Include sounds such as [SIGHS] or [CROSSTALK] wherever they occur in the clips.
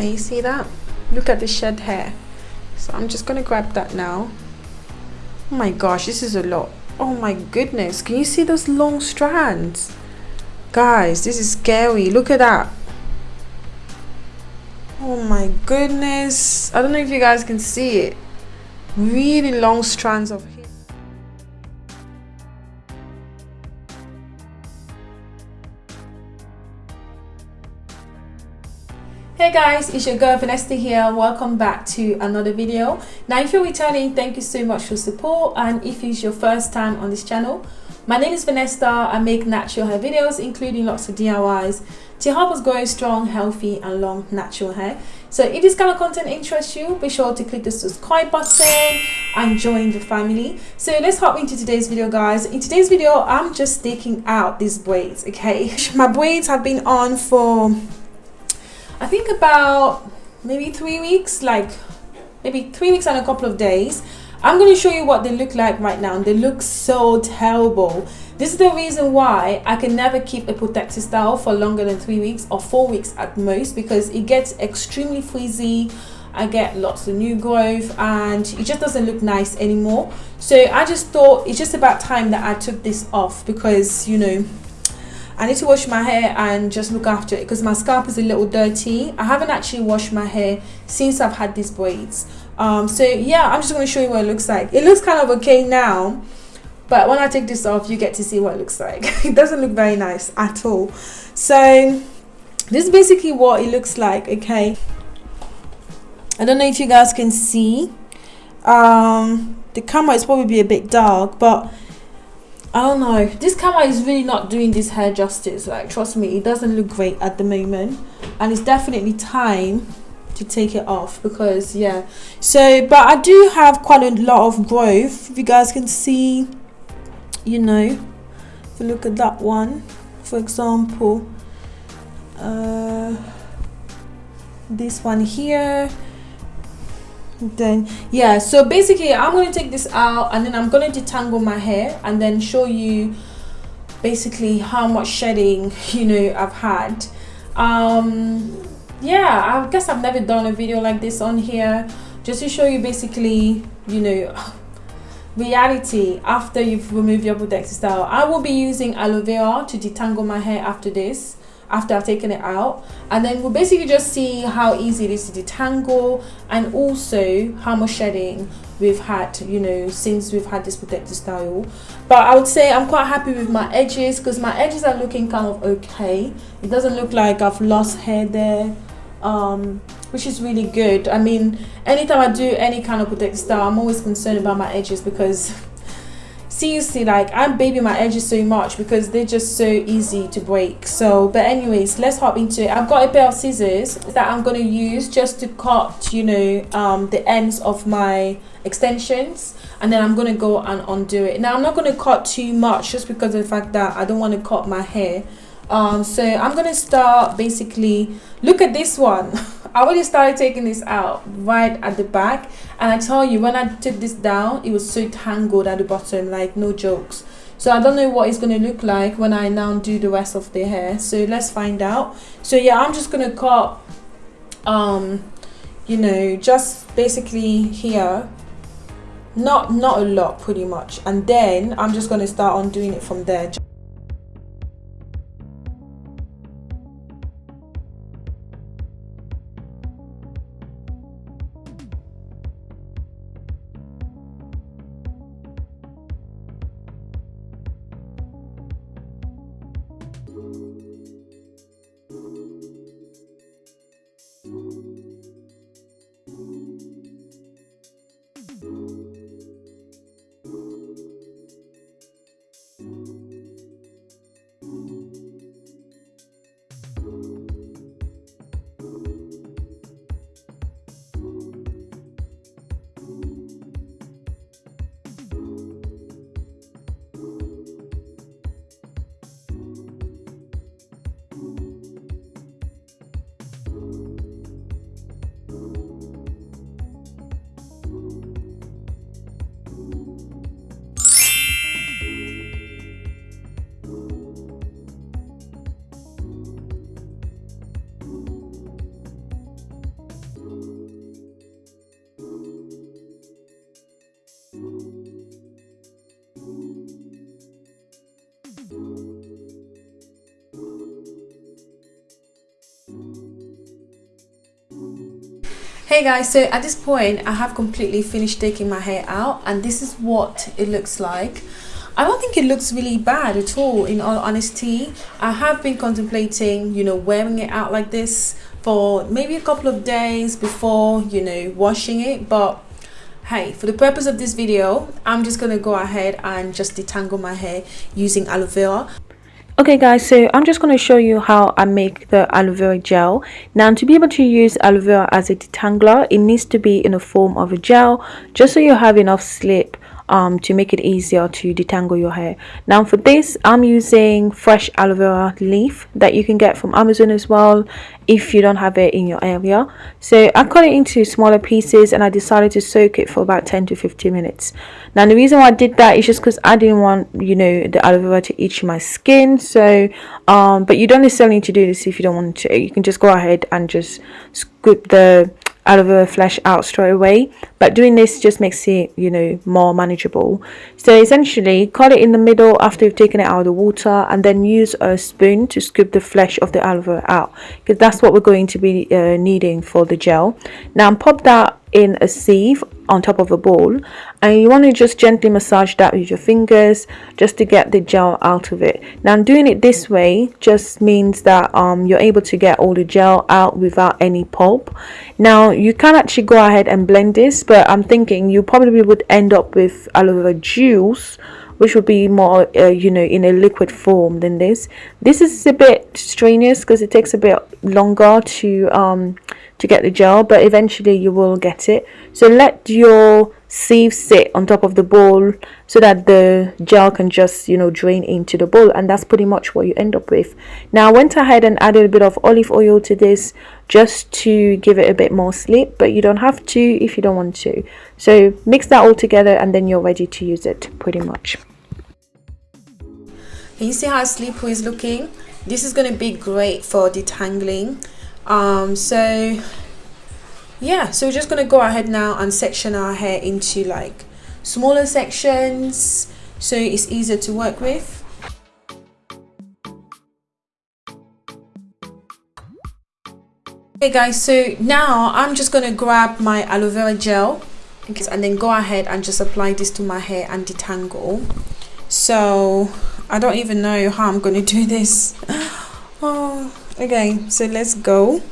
can you see that? Look at the shed hair. So I'm just gonna grab that now. Oh my gosh this is a lot. Oh my goodness can you see those long strands? Guys this is scary. Look at that. Oh my goodness. I don't know if you guys can see it. Really long strands of hair Hey guys, it's your girl Vanessa here. Welcome back to another video. Now if you're returning, thank you so much for support and if it's your first time on this channel, my name is Vanessa. I make natural hair videos including lots of DIYs to help us grow strong, healthy and long natural hair. So if this kind of content interests you, be sure to click the subscribe button and join the family. So let's hop into today's video guys. In today's video, I'm just taking out these braids, okay? [LAUGHS] My braids have been on for I think about maybe three weeks, like maybe three weeks and a couple of days. I'm going to show you what they look like right now. And they look so terrible. This is the reason why I can never keep a protective style for longer than three weeks or four weeks at most because it gets extremely frizzy. I get lots of new growth and it just doesn't look nice anymore. So I just thought it's just about time that I took this off because, you know, I need to wash my hair and just look after it because my scalp is a little dirty. I haven't actually washed my hair since I've had these braids. Um, so yeah, I'm just going to show you what it looks like. It looks kind of okay now, but when I take this off, you get to see what it looks like. [LAUGHS] it doesn't look very nice at all. So this is basically what it looks like, okay? I don't know if you guys can see. Um, the camera is probably a bit dark, but I don't know. This camera is really not doing this hair justice. Like, trust me, it doesn't look great at the moment. And it's definitely time to take it off because, yeah. So, but I do have quite a lot of growth. If you guys can see, you know, if you look at that one, for example, uh, this one here then yeah so basically i'm going to take this out and then i'm going to detangle my hair and then show you basically how much shedding [LAUGHS] you know i've had. Um yeah i guess i've never done a video like this on here just to show you basically you know [SIGHS] reality after you've removed your protective style. I will be using aloe vera to detangle my hair after this after I've taken it out. And then we'll basically just see how easy it is to detangle and also how much shedding we've had you know since we've had this protective style. But I would say I'm quite happy with my edges because my edges are looking kind of okay. It doesn't look like I've lost hair there um, which is really good. I mean anytime I do any kind of protective style I'm always concerned about my edges because seriously like i'm babying my edges so much because they're just so easy to break. So but anyways let's hop into it. I've got a pair of scissors that i'm going to use just to cut you know um, the ends of my extensions and then i'm going to go and undo it. Now i'm not going to cut too much just because of the fact that i don't want to cut my hair. Um, so i'm going to start basically look at this one [LAUGHS] I already started taking this out right at the back and I tell you when I took this down it was so tangled at the bottom like no jokes. So I don't know what it's going to look like when I now do the rest of the hair. So let's find out. So yeah I'm just going to cut um you know just basically here. Not not a lot pretty much. And then I'm just going to start on doing it from there Hey guys, so at this point I have completely finished taking my hair out and this is what it looks like. I don't think it looks really bad at all in all honesty. I have been contemplating, you know, wearing it out like this for maybe a couple of days before, you know, washing it but hey for the purpose of this video i'm just gonna go ahead and just detangle my hair using aloe vera okay guys so i'm just going to show you how i make the aloe vera gel. Now to be able to use aloe vera as a detangler it needs to be in the form of a gel just so you have enough slip um, to make it easier to detangle your hair. Now for this, I'm using fresh aloe vera leaf that you can get from Amazon as well if you don't have it in your area. So I cut it into smaller pieces and I decided to soak it for about 10 to 15 minutes. Now the reason why I did that is just because I didn't want, you know, the aloe vera to itch my skin. So, um, but you don't necessarily need to do this if you don't want to. You can just go ahead and just scoop the out of a flesh out straight away. But doing this just makes it you know more manageable so essentially cut it in the middle after you've taken it out of the water and then use a spoon to scoop the flesh of the aloe vera out because that's what we're going to be uh, needing for the gel. Now pop that in a sieve on top of a bowl and you want to just gently massage that with your fingers just to get the gel out of it. Now doing it this way just means that um, you're able to get all the gel out without any pulp. Now you can actually go ahead and blend this but I'm thinking you probably would end up with aloe vera juice which would be more uh, you know in a liquid form than this. This is a bit strenuous because it takes a bit longer to um, to get the gel but eventually you will get it. So let your sieve sit on top of the bowl so that the gel can just you know drain into the bowl. And that's pretty much what you end up with. Now I went ahead and added a bit of olive oil to this just to give it a bit more slip but you don't have to if you don't want to. So mix that all together and then you're ready to use it pretty much. Can you see how slippery is looking? This is going to be great for detangling. Um so yeah so we're just going to go ahead now and section our hair into like smaller sections so it's easier to work with. Okay guys so now i'm just going to grab my aloe vera gel and then go ahead and just apply this to my hair and detangle. So i don't even know how i'm going to do this. [LAUGHS] Oh okay so let's go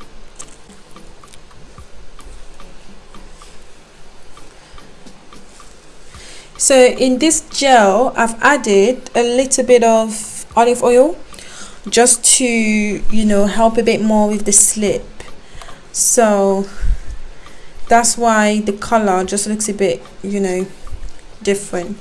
so in this gel I've added a little bit of olive oil just to you know help a bit more with the slip. So that's why the color just looks a bit you know different.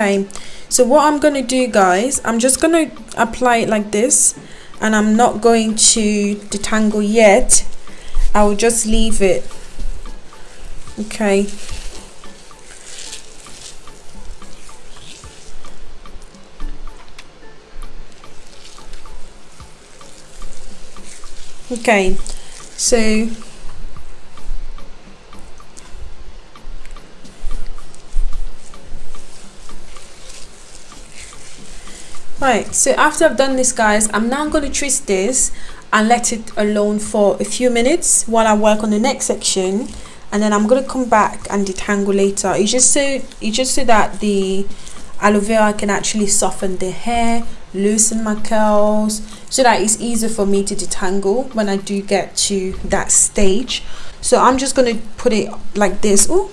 Okay so what i'm going to do guys i'm just going to apply it like this and i'm not going to detangle yet. I will just leave it. Okay. Okay. So right so after I've done this guys I'm now going to twist this and let it alone for a few minutes while I work on the next section and then I'm going to come back and detangle later. It's just so it's just so that the aloe vera can actually soften the hair loosen my curls so that it's easier for me to detangle when I do get to that stage. So I'm just going to put it like this. Oh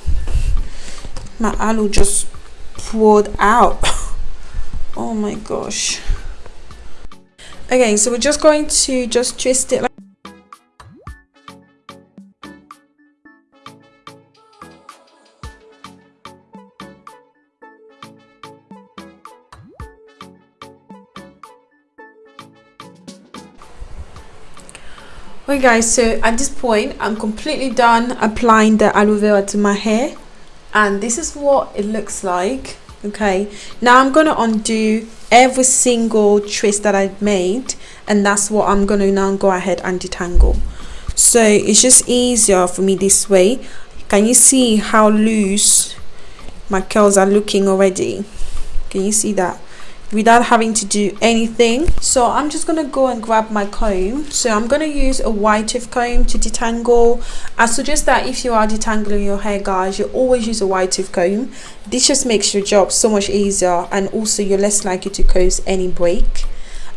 my aloe just poured out [LAUGHS] oh my gosh. Okay so we're just going to just twist it like Okay guys, so at this point I'm completely done applying the aloe vera to my hair. And this is what it looks like okay? Now i'm going to undo every single twist that i made and that's what i'm going to now go ahead and detangle. So it's just easier for me this way. Can you see how loose my curls are looking already? Can you see that without having to do anything. So i'm just gonna go and grab my comb. So i'm gonna use a wide tooth comb to detangle. I suggest that if you are detangling your hair guys you always use a wide tooth comb. This just makes your job so much easier and also you're less likely to cause any break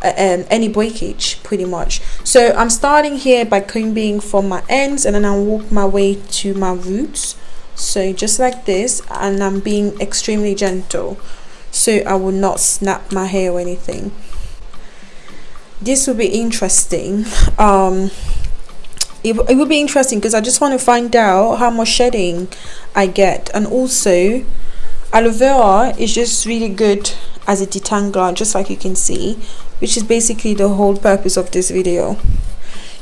uh, um, any breakage pretty much. So i'm starting here by combing from my ends and then i'll walk my way to my roots. So just like this and i'm being extremely gentle so I will not snap my hair or anything. This will be interesting. Um it, it will be interesting because I just want to find out how much shedding I get. And also aloe vera is just really good as a detangler just like you can see which is basically the whole purpose of this video.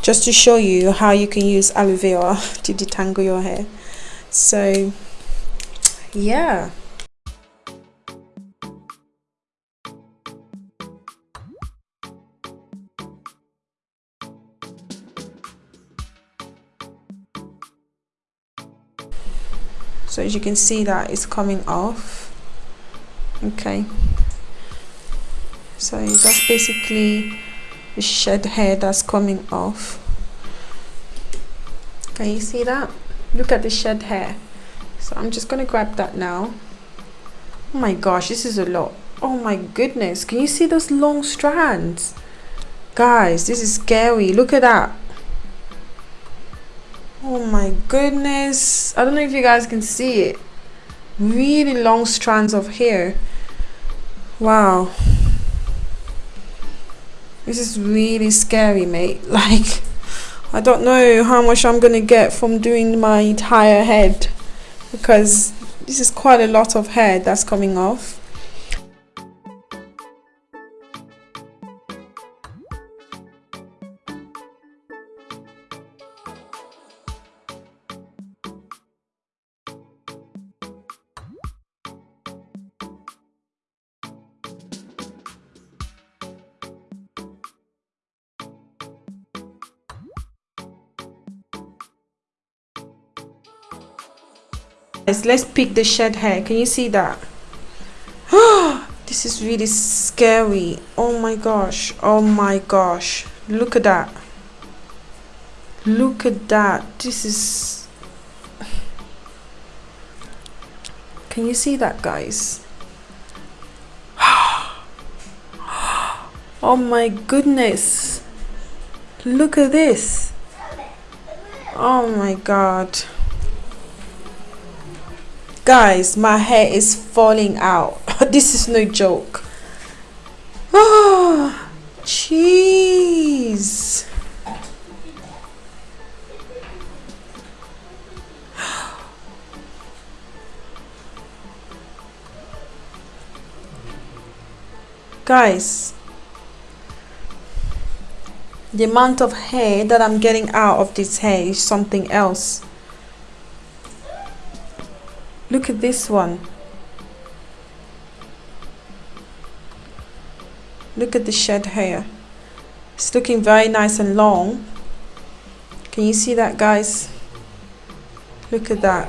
Just to show you how you can use aloe vera [LAUGHS] to detangle your hair. So yeah as you can see that it's coming off. Okay. So that's basically the shed hair that's coming off. Can you see that? Look at the shed hair. So I'm just gonna grab that now. Oh my gosh this is a lot. Oh my goodness. Can you see those long strands? Guys this is scary. Look at that oh my goodness. I don't know if you guys can see it. Really long strands of hair. Wow. This is really scary mate. [LAUGHS] Like i don't know how much i'm gonna get from doing my entire head because this is quite a lot of hair that's coming off let's pick the shed hair. Can you see that? [GASPS] This is really scary. Oh my gosh. Oh my gosh. Look at that. Look at that. This is [SIGHS] can you see that guys? [GASPS] Oh my goodness. Look at this. Oh my god guys my hair is falling out. [LAUGHS] This is no joke. Oh jeez. Guys the amount of hair that I'm getting out of this hair is something else Look at this one. Look at the shed hair. It's looking very nice and long. Can you see that guys? Look at that.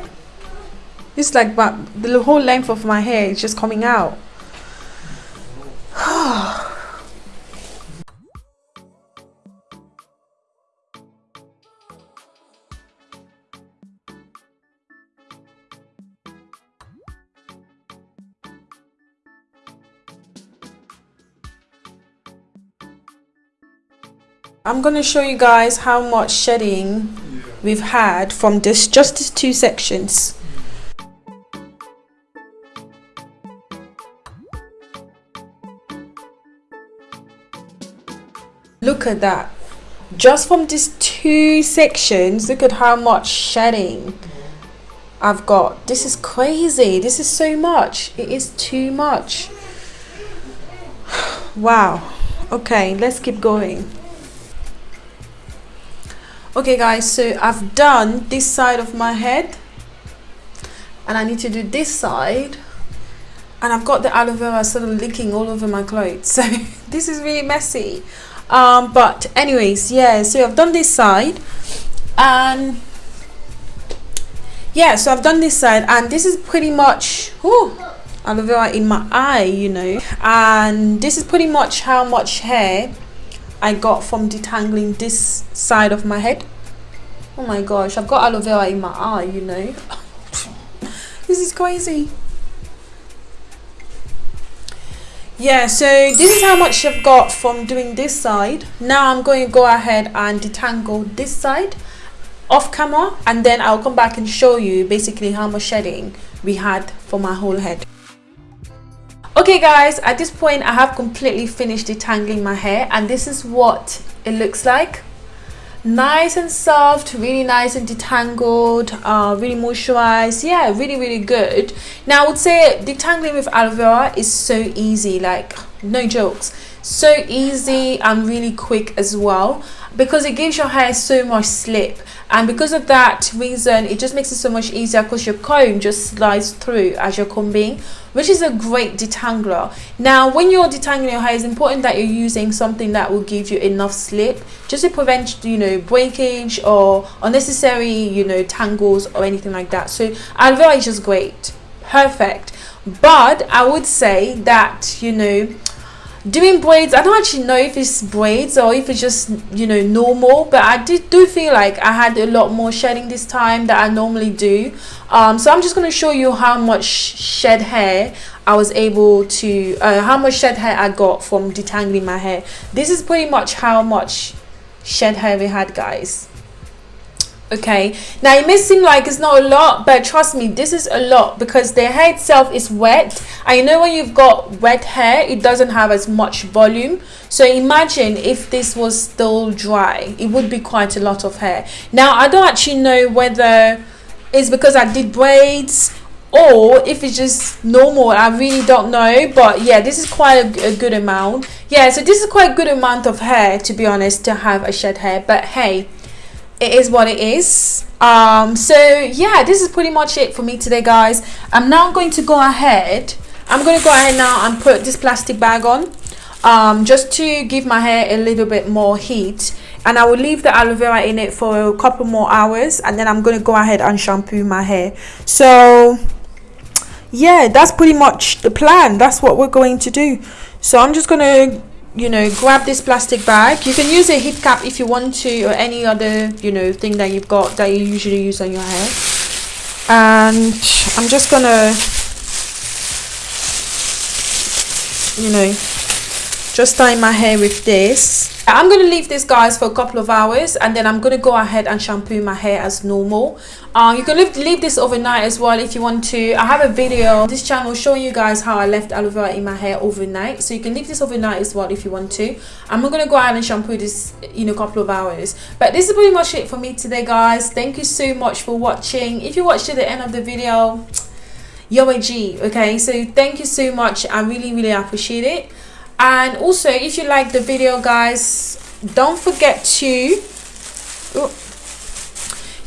It's like the whole length of my hair is just coming out. [SIGHS] Ah. I'm going to show you guys how much shedding we've had from this just these two sections. Look at that. Just from these two sections look at how much shedding I've got. This is crazy. This is so much. It is too much. [SIGHS] Wow. Okay let's keep going okay guys so I've done this side of my head and I need to do this side and I've got the aloe vera sort of leaking all over my clothes [LAUGHS] so this is really messy. Um, but anyways yeah so I've done this side and yeah so I've done this side and this is pretty much whew, aloe vera in my eye you know and this is pretty much how much hair I got from detangling this side of my head. Oh my gosh I've got aloe vera in my eye you know. [LAUGHS] This is crazy. Yeah so this is how much I've got from doing this side. Now I'm going to go ahead and detangle this side off camera and then I'll come back and show you basically how much shedding we had for my whole head okay guys at this point I have completely finished detangling my hair and this is what it looks like. Nice and soft really nice and detangled uh, really moisturized. Yeah really really good. Now I would say detangling with aloe vera is so easy like no jokes. So easy and really quick as well because it gives your hair so much slip. And because of that reason it just makes it so much easier because your comb just slides through as you're combing which is a great detangler. Now when you're detangling your hair it's important that you're using something that will give you enough slip just to prevent you know breakage or unnecessary you know tangles or anything like that. So aloe vera is just great. Perfect. But i would say that you know doing braids i don't actually know if it's braids or if it's just you know normal but i did do feel like i had a lot more shedding this time that i normally do. Um, so i'm just going to show you how much shed hair i was able to uh, how much shed hair i got from detangling my hair. This is pretty much how much shed hair we had guys okay. Now it may seem like it's not a lot but trust me this is a lot because the hair itself is wet. You know when you've got wet hair it doesn't have as much volume. So imagine if this was still dry it would be quite a lot of hair. Now i don't actually know whether it's because i did braids or if it's just normal. I really don't know but yeah this is quite a, a, good amount. Yeah so this is quite a good amount of hair to be honest to have a shed hair but hey it is what it is. Um so yeah this is pretty much it for me today guys. I'm now going to go ahead i'm going to go ahead now and put this plastic bag on um just to give my hair a little bit more heat. And i will leave the aloe vera in it for a couple more hours and then i'm going to go ahead and shampoo my hair. So yeah that's pretty much the plan. That's what we're going to do. So i'm just going to you know grab this plastic bag. You can use a heat cap if you want to or any other you know thing that you've got that you usually use on your hair. And I'm just gonna you know just tie my hair with this. I'm to leave this guys for a couple of hours and then I'm to go ahead and shampoo my hair as normal. Uh, you can leave, leave this overnight as well if you want to. I have a video on this channel showing you guys how I left aloe vera in my hair overnight. So you can leave this overnight as well if you want to. I'm not going to go out and shampoo this in a couple of hours. But this is pretty much it for me today guys. Thank you so much for watching. If you watched to the end of the video, you're a G. Okay, so thank you so much. I really, really appreciate it and also if you like the video guys don't forget to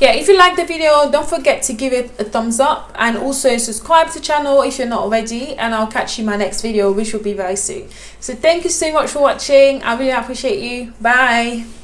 yeah if you like the video don't forget to give it a thumbs up and also subscribe to the channel if you're not already and i'll catch you in my next video which will be very soon. So thank you so much for watching. I really appreciate you. Bye